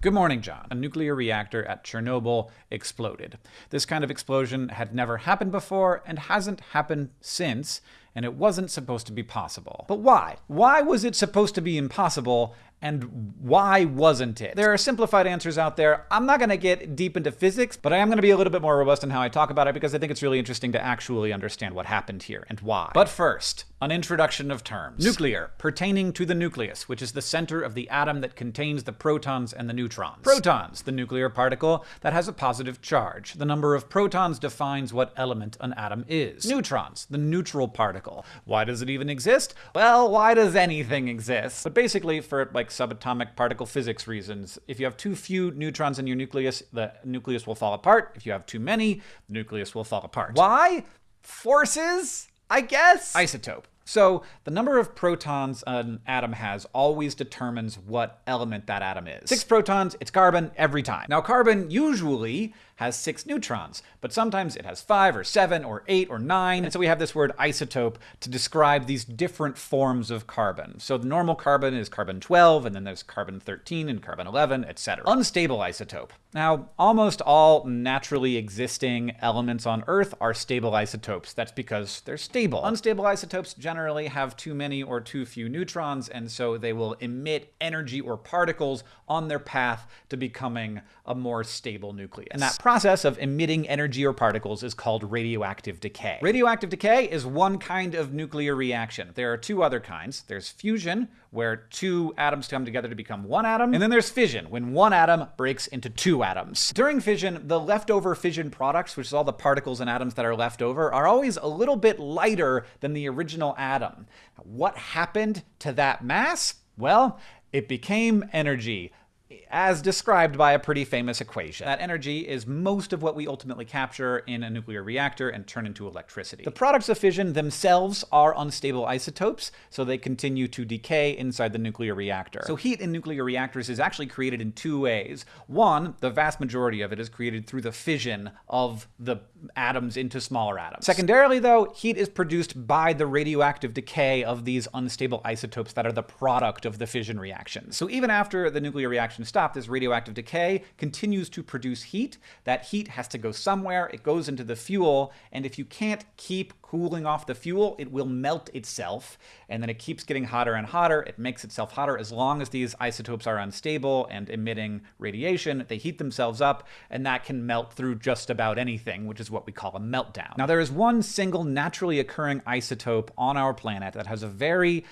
Good morning, John. A nuclear reactor at Chernobyl exploded. This kind of explosion had never happened before and hasn't happened since, and it wasn't supposed to be possible. But why? Why was it supposed to be impossible and why wasn't it? There are simplified answers out there. I'm not going to get deep into physics, but I am going to be a little bit more robust in how I talk about it because I think it's really interesting to actually understand what happened here and why. But first, an introduction of terms. Nuclear, pertaining to the nucleus, which is the center of the atom that contains the protons and the neutrons. Protons, the nuclear particle that has a positive charge. The number of protons defines what element an atom is. Neutrons, the neutral particle. Why does it even exist? Well, why does anything exist? But basically, for like subatomic particle physics reasons, if you have too few neutrons in your nucleus, the nucleus will fall apart. If you have too many, the nucleus will fall apart. Why? Forces? I guess? Isotope. So the number of protons an atom has always determines what element that atom is. Six protons, it's carbon every time. Now carbon usually has six neutrons, but sometimes it has five or seven or eight or nine. And so we have this word isotope to describe these different forms of carbon. So the normal carbon is carbon 12, and then there's carbon 13 and carbon 11, etc. Unstable isotope. Now, almost all naturally existing elements on Earth are stable isotopes. That's because they're stable. Unstable isotopes generally have too many or too few neutrons, and so they will emit energy or particles on their path to becoming a more stable nucleus. And that process of emitting energy or particles is called radioactive decay. Radioactive decay is one kind of nuclear reaction. There are two other kinds. There's fusion, where two atoms come together to become one atom, and then there's fission, when one atom breaks into two atoms. During fission, the leftover fission products, which is all the particles and atoms that are left over, are always a little bit lighter than the original atom. What happened to that mass? Well, it became energy as described by a pretty famous equation. That energy is most of what we ultimately capture in a nuclear reactor and turn into electricity. The products of fission themselves are unstable isotopes, so they continue to decay inside the nuclear reactor. So heat in nuclear reactors is actually created in two ways. One, the vast majority of it is created through the fission of the atoms into smaller atoms. Secondarily, though, heat is produced by the radioactive decay of these unstable isotopes that are the product of the fission reaction. So even after the nuclear reaction stops, stop this radioactive decay, continues to produce heat. That heat has to go somewhere. It goes into the fuel. And if you can't keep cooling off the fuel, it will melt itself. And then it keeps getting hotter and hotter. It makes itself hotter as long as these isotopes are unstable and emitting radiation. They heat themselves up, and that can melt through just about anything, which is what we call a meltdown. Now, there is one single naturally occurring isotope on our planet that has a very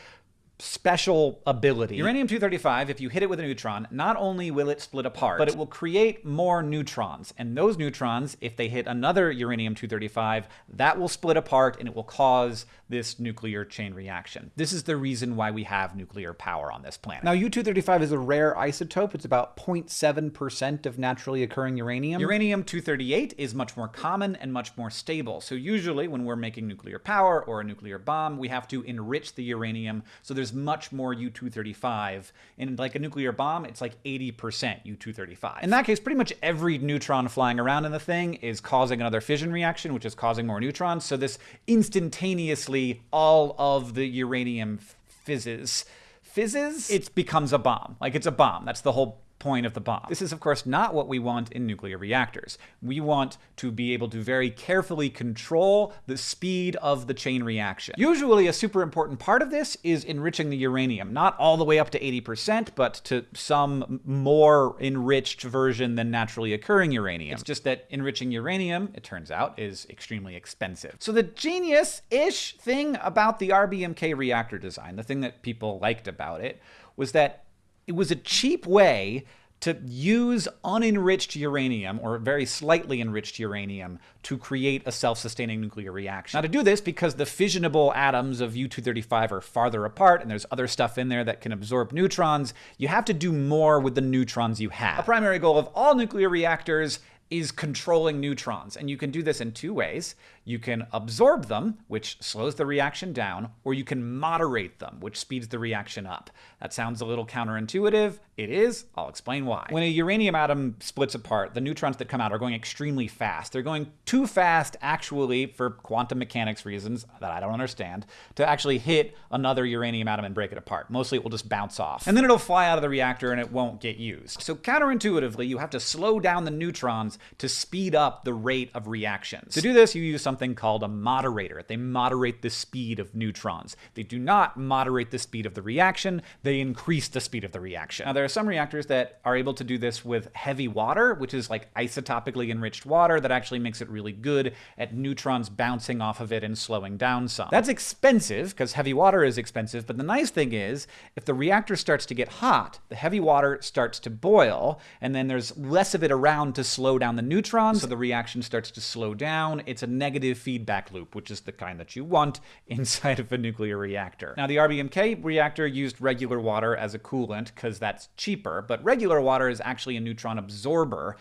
special ability. Uranium-235, if you hit it with a neutron, not only will it split apart, but it will create more neutrons. And those neutrons, if they hit another uranium-235, that will split apart and it will cause this nuclear chain reaction. This is the reason why we have nuclear power on this planet. Now, U-235 is a rare isotope. It's about 0.7% of naturally occurring uranium. Uranium-238 is much more common and much more stable. So usually when we're making nuclear power or a nuclear bomb, we have to enrich the uranium so there's there's much more U-235. In like a nuclear bomb, it's like 80% U-235. In that case, pretty much every neutron flying around in the thing is causing another fission reaction, which is causing more neutrons. So this instantaneously, all of the uranium fizzes fizzes, it becomes a bomb. Like it's a bomb. That's the whole point of the bomb. This is, of course, not what we want in nuclear reactors. We want to be able to very carefully control the speed of the chain reaction. Usually, a super important part of this is enriching the uranium, not all the way up to 80%, but to some more enriched version than naturally occurring uranium. It's just that enriching uranium, it turns out, is extremely expensive. So the genius-ish thing about the RBMK reactor design, the thing that people liked about it, was that it was a cheap way to use unenriched uranium, or very slightly enriched uranium, to create a self-sustaining nuclear reaction. Now to do this, because the fissionable atoms of U-235 are farther apart, and there's other stuff in there that can absorb neutrons, you have to do more with the neutrons you have. A primary goal of all nuclear reactors is controlling neutrons. And you can do this in two ways. You can absorb them, which slows the reaction down, or you can moderate them, which speeds the reaction up. That sounds a little counterintuitive. It is. I'll explain why. When a uranium atom splits apart, the neutrons that come out are going extremely fast. They're going too fast, actually, for quantum mechanics reasons that I don't understand, to actually hit another uranium atom and break it apart. Mostly it will just bounce off. And then it'll fly out of the reactor and it won't get used. So counterintuitively, you have to slow down the neutrons to speed up the rate of reactions. To do this, you use something called a moderator. They moderate the speed of neutrons. They do not moderate the speed of the reaction, they increase the speed of the reaction. Now, there are some reactors that are able to do this with heavy water, which is like isotopically enriched water that actually makes it really good at neutrons bouncing off of it and slowing down some. That's expensive because heavy water is expensive, but the nice thing is if the reactor starts to get hot, the heavy water starts to boil, and then there's less of it around to slow down the neutrons, so the reaction starts to slow down. It's a negative feedback loop, which is the kind that you want inside of a nuclear reactor. Now, the RBMK reactor used regular water as a coolant because that's cheaper, but regular water is actually a neutron absorber.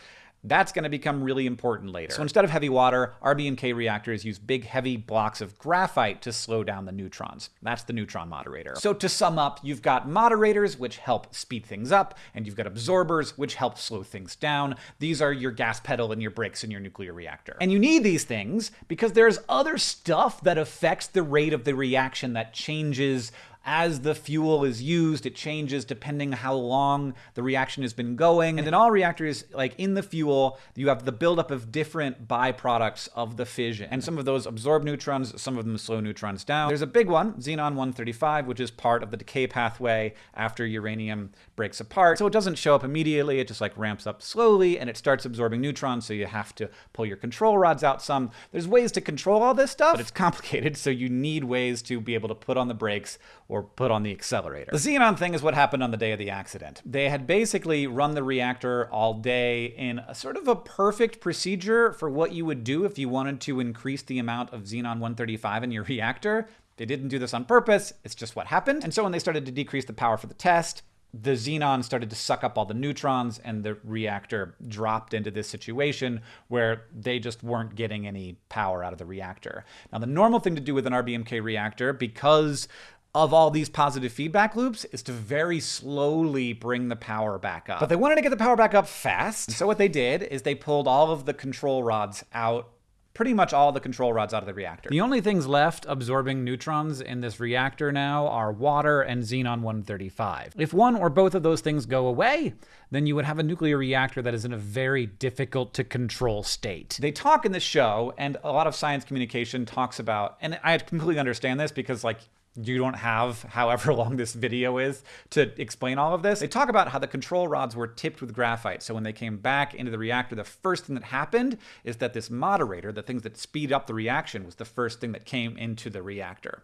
That's going to become really important later. So instead of heavy water, RBMK reactors use big heavy blocks of graphite to slow down the neutrons. That's the neutron moderator. So to sum up, you've got moderators, which help speed things up, and you've got absorbers, which help slow things down. These are your gas pedal and your brakes in your nuclear reactor. And you need these things because there's other stuff that affects the rate of the reaction that changes as the fuel is used, it changes depending how long the reaction has been going. And in all reactors, like in the fuel, you have the buildup of different byproducts of the fission. And some of those absorb neutrons, some of them slow neutrons down. There's a big one, xenon-135, which is part of the decay pathway after uranium breaks apart. So it doesn't show up immediately, it just like ramps up slowly and it starts absorbing neutrons, so you have to pull your control rods out some. There's ways to control all this stuff, but it's complicated, so you need ways to be able to put on the brakes put on the accelerator. The xenon thing is what happened on the day of the accident. They had basically run the reactor all day in a sort of a perfect procedure for what you would do if you wanted to increase the amount of xenon 135 in your reactor. They didn't do this on purpose, it's just what happened. And so when they started to decrease the power for the test, the xenon started to suck up all the neutrons and the reactor dropped into this situation where they just weren't getting any power out of the reactor. Now, the normal thing to do with an RBMK reactor, because of all these positive feedback loops is to very slowly bring the power back up. But they wanted to get the power back up fast. So what they did is they pulled all of the control rods out pretty much all the control rods out of the reactor. The only things left absorbing neutrons in this reactor now are water and xenon-135. If one or both of those things go away, then you would have a nuclear reactor that is in a very difficult to control state. They talk in the show, and a lot of science communication talks about, and I completely understand this because like you don't have however long this video is to explain all of this. They talk about how the control rods were tipped with graphite. So when they came back into the reactor, the first thing that happened is that this moderator, the things that speed up the reaction, was the first thing that came into the reactor.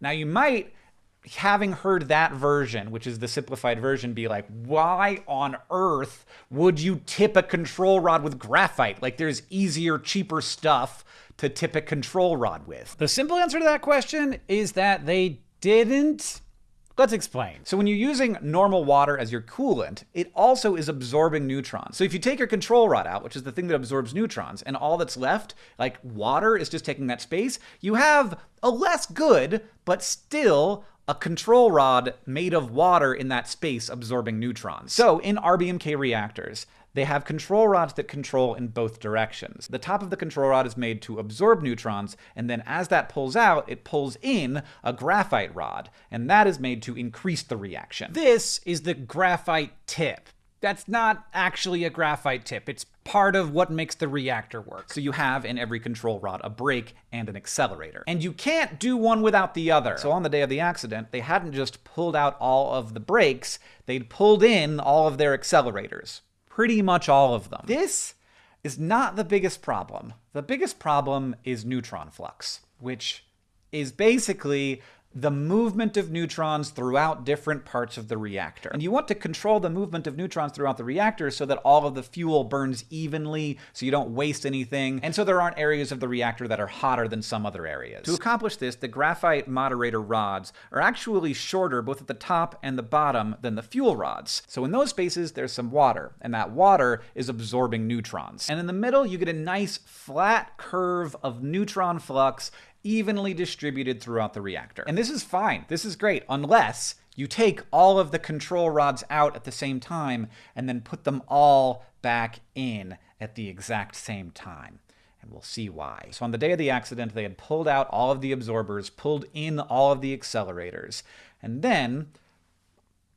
Now you might having heard that version, which is the simplified version, be like, why on earth would you tip a control rod with graphite? Like, there's easier, cheaper stuff to tip a control rod with? The simple answer to that question is that they didn't. Let's explain. So when you're using normal water as your coolant, it also is absorbing neutrons. So if you take your control rod out, which is the thing that absorbs neutrons, and all that's left, like water is just taking that space, you have a less good, but still a control rod made of water in that space absorbing neutrons. So in RBMK reactors, they have control rods that control in both directions. The top of the control rod is made to absorb neutrons, and then as that pulls out, it pulls in a graphite rod, and that is made to increase the reaction. This is the graphite tip. That's not actually a graphite tip. It's part of what makes the reactor work. So you have in every control rod a brake and an accelerator. And you can't do one without the other. So on the day of the accident, they hadn't just pulled out all of the brakes, they'd pulled in all of their accelerators pretty much all of them. This is not the biggest problem. The biggest problem is neutron flux, which is basically the movement of neutrons throughout different parts of the reactor. And you want to control the movement of neutrons throughout the reactor so that all of the fuel burns evenly, so you don't waste anything, and so there aren't areas of the reactor that are hotter than some other areas. To accomplish this, the graphite moderator rods are actually shorter both at the top and the bottom than the fuel rods. So in those spaces, there's some water, and that water is absorbing neutrons. And in the middle, you get a nice flat curve of neutron flux evenly distributed throughout the reactor. And this is fine. This is great, unless you take all of the control rods out at the same time and then put them all back in at the exact same time. And we'll see why. So on the day of the accident, they had pulled out all of the absorbers, pulled in all of the accelerators, and then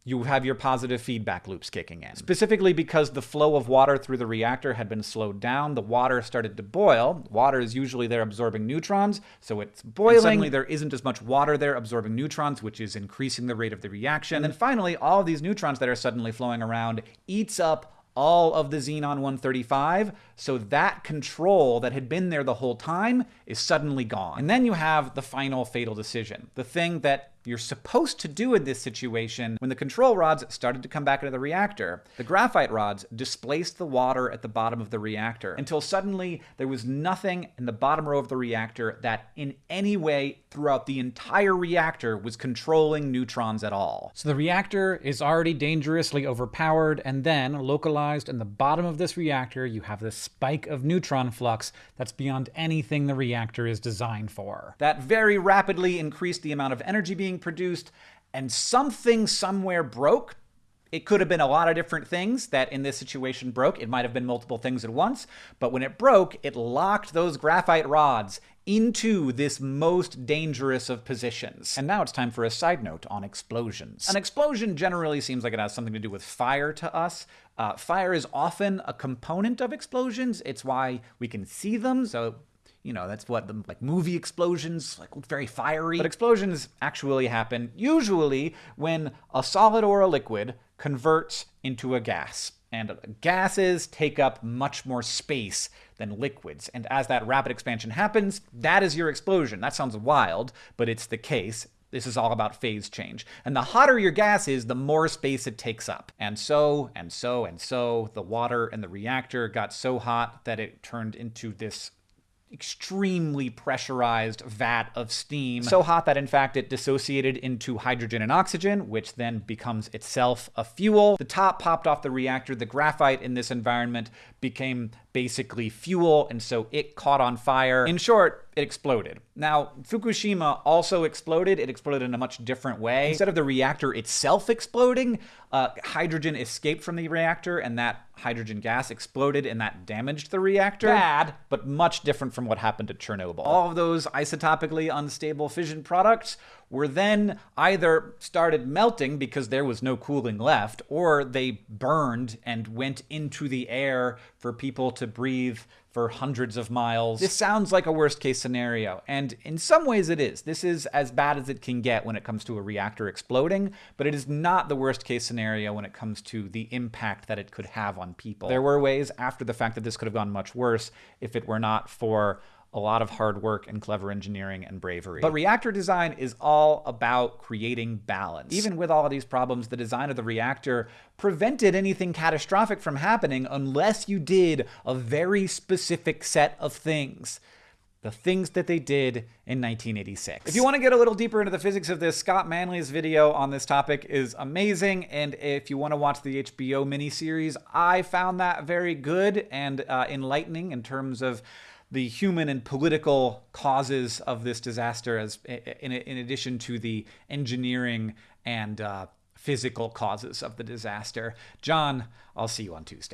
you have your positive feedback loops kicking in. Specifically because the flow of water through the reactor had been slowed down, the water started to boil. Water is usually there absorbing neutrons, so it's boiling. And suddenly there isn't as much water there absorbing neutrons, which is increasing the rate of the reaction. And then finally, all of these neutrons that are suddenly flowing around eats up all of the xenon 135, so that control that had been there the whole time is suddenly gone. And then you have the final fatal decision, the thing that you're supposed to do in this situation when the control rods started to come back into the reactor. The graphite rods displaced the water at the bottom of the reactor until suddenly there was nothing in the bottom row of the reactor that in any way throughout the entire reactor was controlling neutrons at all. So the reactor is already dangerously overpowered and then localized in the bottom of this reactor you have this spike of neutron flux that's beyond anything the reactor is designed for. That very rapidly increased the amount of energy being being produced and something somewhere broke. It could have been a lot of different things that in this situation broke. It might have been multiple things at once, but when it broke, it locked those graphite rods into this most dangerous of positions. And now it's time for a side note on explosions. An explosion generally seems like it has something to do with fire to us. Uh, fire is often a component of explosions. It's why we can see them. So you know, that's what the like movie explosions, like very fiery. But explosions actually happen usually when a solid or a liquid converts into a gas. And gases take up much more space than liquids. And as that rapid expansion happens, that is your explosion. That sounds wild, but it's the case. This is all about phase change. And the hotter your gas is, the more space it takes up. And so, and so, and so, the water in the reactor got so hot that it turned into this extremely pressurized vat of steam. So hot that in fact it dissociated into hydrogen and oxygen, which then becomes itself a fuel. The top popped off the reactor. The graphite in this environment became basically fuel, and so it caught on fire. In short, it exploded. Now, Fukushima also exploded. It exploded in a much different way. Instead of the reactor itself exploding, uh, hydrogen escaped from the reactor, and that hydrogen gas exploded, and that damaged the reactor. Bad, but much different from what happened at Chernobyl. All of those isotopically unstable fission products were then either started melting because there was no cooling left, or they burned and went into the air for people to breathe for hundreds of miles. This sounds like a worst case scenario, and in some ways it is. This is as bad as it can get when it comes to a reactor exploding, but it is not the worst case scenario when it comes to the impact that it could have on people. There were ways after the fact that this could have gone much worse if it were not for a lot of hard work and clever engineering and bravery. But reactor design is all about creating balance. Even with all of these problems, the design of the reactor prevented anything catastrophic from happening unless you did a very specific set of things the things that they did in 1986. If you want to get a little deeper into the physics of this, Scott Manley's video on this topic is amazing. And if you want to watch the HBO miniseries, I found that very good and uh, enlightening in terms of the human and political causes of this disaster, as in, in addition to the engineering and uh, physical causes of the disaster. John, I'll see you on Tuesday.